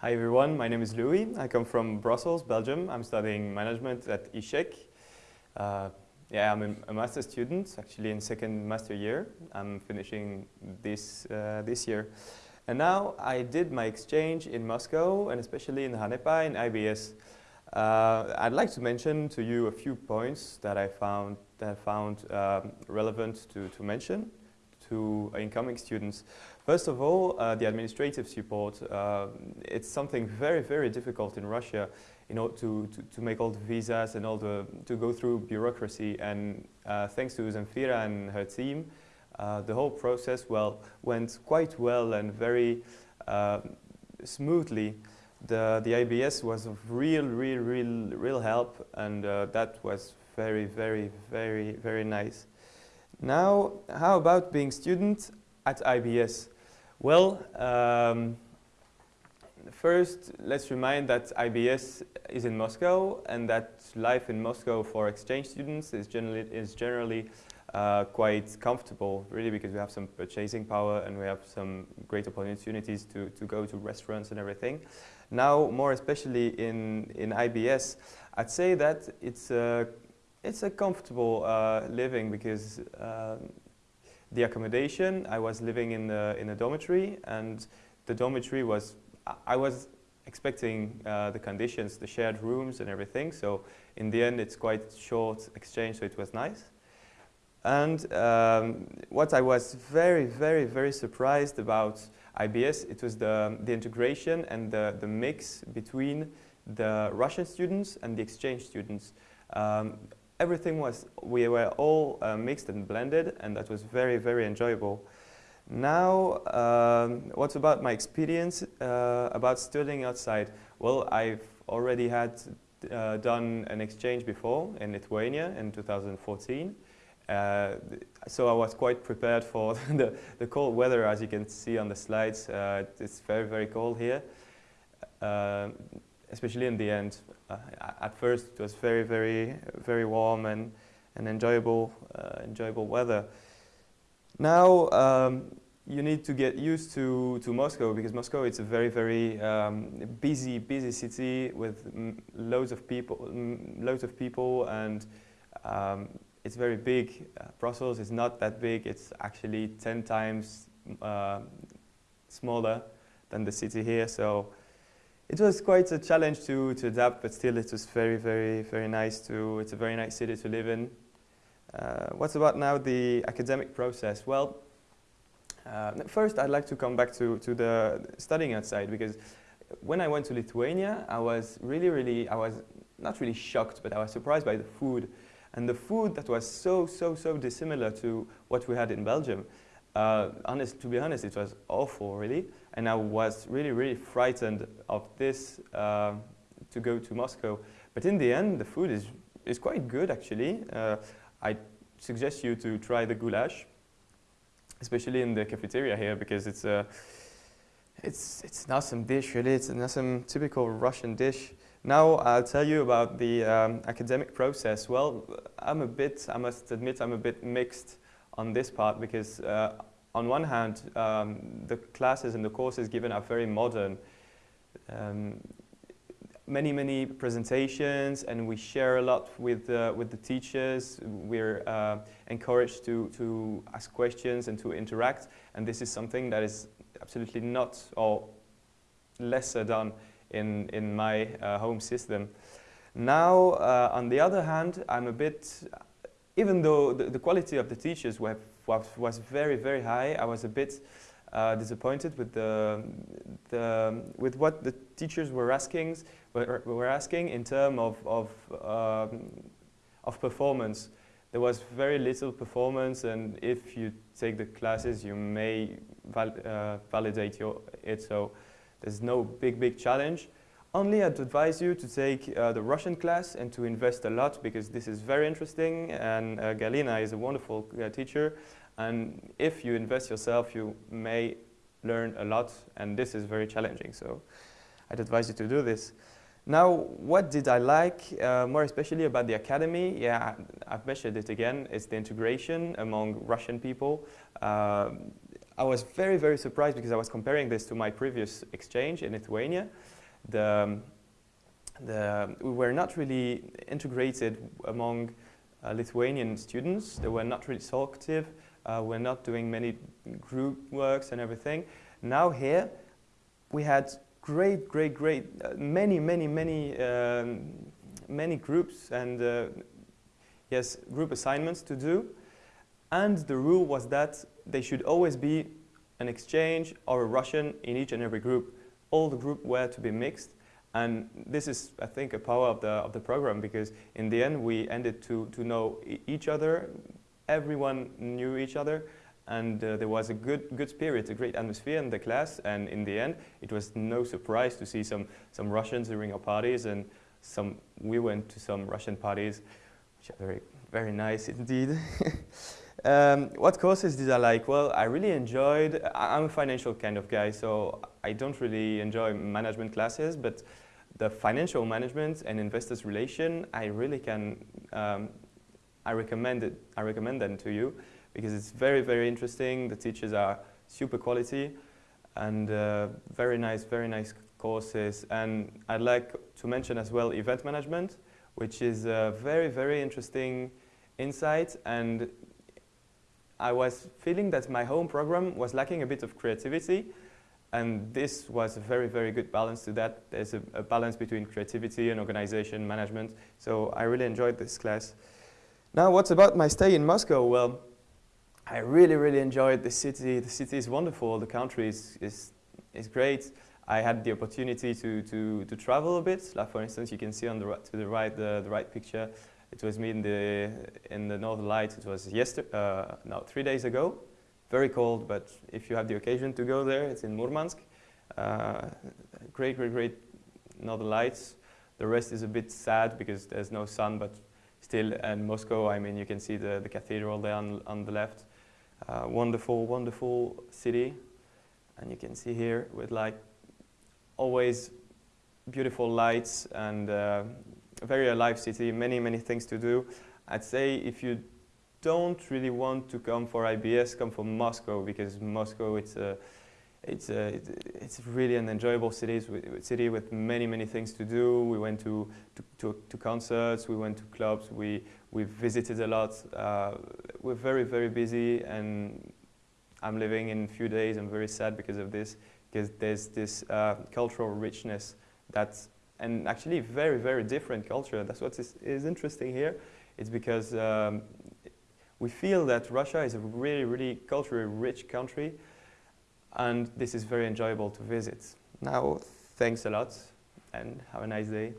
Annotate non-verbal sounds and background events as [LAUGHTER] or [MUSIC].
Hi everyone, my name is Louis. I come from Brussels, Belgium. I'm studying management at ISCHEC. Uh, yeah, I'm a, a master student, actually in second master year. I'm finishing this, uh, this year. And now I did my exchange in Moscow and especially in RANEPA in IBS. Uh, I'd like to mention to you a few points that I found, that I found um, relevant to, to mention to incoming students. First of all, uh, the administrative support. Uh, it's something very, very difficult in Russia you know, to, to, to, make all the visas and all the, to go through bureaucracy. And uh, thanks to Zemfira and her team, uh, the whole process well went quite well and very uh, smoothly. The, the IBS was of real, real, real, real help and uh, that was very, very, very, very nice. Now, how about being student at IBS? Well, um, first, let's remind that IBS is in Moscow and that life in Moscow for exchange students is generally, is generally uh, quite comfortable, really, because we have some purchasing power and we have some great opportunities to, to go to restaurants and everything. Now, more especially in, in IBS, I'd say that it's a, it's a comfortable uh, living because um, the accommodation, I was living in, the, in a dormitory and the dormitory was, I was expecting uh, the conditions, the shared rooms and everything. So in the end, it's quite short exchange, so it was nice. And um, what I was very, very, very surprised about IBS, it was the, the integration and the, the mix between the Russian students and the exchange students. Um, everything was, we were all uh, mixed and blended and that was very, very enjoyable. Now, um, what about my experience uh, about studying outside? Well, I've already had uh, done an exchange before in Lithuania in 2014. Uh, so I was quite prepared for [LAUGHS] the, the cold weather as you can see on the slides. Uh, it's very, very cold here, uh, especially in the end. At first it was very, very, very warm and, and enjoyable, uh, enjoyable weather. Now um, you need to get used to, to Moscow because Moscow is a very, very um, busy, busy city with loads of people, loads of people and um, it's very big. Uh, Brussels is not that big. It's actually 10 times uh, smaller than the city here. So it was quite a challenge to, to adapt, but still it was very, very, very nice to, it's a very nice city to live in. Uh, what's about now the academic process? Well, uh, first I'd like to come back to, to the studying outside because when I went to Lithuania, I was really, really, I was not really shocked, but I was surprised by the food. And the food that was so, so, so dissimilar to what we had in Belgium. Uh, honest, to be honest, it was awful, really. And I was really, really frightened of this uh, to go to Moscow. But in the end, the food is, is quite good, actually. Uh, I suggest you to try the goulash, especially in the cafeteria here, because it's a, it's, it's an awesome dish, really. It's an awesome typical Russian dish. Now I'll tell you about the um, academic process. Well, I'm a bit, I must admit, I'm a bit mixed on this part because uh, on one hand, um, the classes and the courses given are very modern. Um, many, many presentations and we share a lot with, uh, with the teachers. We're uh, encouraged to, to ask questions and to interact and this is something that is absolutely not or lesser done in, in my uh, home system. Now, uh, on the other hand, I'm a bit, even though the, the quality of the teachers were, was, was very, very high, I was a bit uh, disappointed with the, the with what the teachers were asking were, were asking in terms of of, um, of performance. There was very little performance, and if you take the classes, you may val uh, validate your it. So there's no big, big challenge. Only I'd advise you to take uh, the Russian class and to invest a lot because this is very interesting and uh, Galina is a wonderful uh, teacher and if you invest yourself you may learn a lot and this is very challenging so I'd advise you to do this. Now what did I like uh, more especially about the academy? Yeah, I've mentioned it again, it's the integration among Russian people. Um, I was very, very surprised because I was comparing this to my previous exchange in Lithuania. The, the, we were not really integrated among uh, Lithuanian students. They were not really talkative. Uh, we're not doing many group works and everything. Now here, we had great, great, great, uh, many, many, many, um, many groups and uh, yes, group assignments to do. And the rule was that they should always be an exchange or a Russian in each and every group. All the group were to be mixed. And this is, I think, a power of the, of the program because in the end we ended to, to know each other. Everyone knew each other and uh, there was a good, good spirit, a great atmosphere in the class. And in the end, it was no surprise to see some, some Russians during our parties and some, we went to some Russian parties, which are very, very nice indeed. [LAUGHS] Um, what courses did I like? Well, I really enjoyed, I'm a financial kind of guy, so I don't really enjoy management classes, but the financial management and investors relation, I really can, um, I recommend it, I recommend them to you because it's very, very interesting. The teachers are super quality and uh, very nice, very nice courses. And I'd like to mention as well event management, which is a very, very interesting insight and I was feeling that my home program was lacking a bit of creativity and this was a very, very good balance to that. There's a, a, balance between creativity and organization management. So I really enjoyed this class. Now, what's about my stay in Moscow? Well, I really, really enjoyed the city. The city is wonderful. The country is, is, is great. I had the opportunity to, to, to travel a bit. Like for instance, you can see on the right, to the right, the, the right picture, it was me in the, in the Northern Lights. It was yesterday, uh, no, three days ago. Very cold, but if you have the occasion to go there, it's in Murmansk. Uh, great, great, great Northern Lights. The rest is a bit sad because there's no sun, but still, and Moscow, I mean, you can see the, the cathedral there on, on the left. Uh, wonderful, wonderful city. And you can see here with like always beautiful lights and uh, a very alive city, many, many things to do. I'd say if you don't really want to come for IBS, come for Moscow because Moscow, it's a, it's, a, it's really an enjoyable city, city with many, many things to do. We went to, to, to, to concerts, we went to clubs, we, we visited a lot. Uh, we're very, very busy and I'm living in a few days. I'm very sad because of this, because there's this uh, cultural richness that's and actually very, very different culture. That's what is, is interesting here. It's because um, we feel that Russia is a really, really culturally rich country and this is very enjoyable to visit. Now, thanks a lot and have a nice day.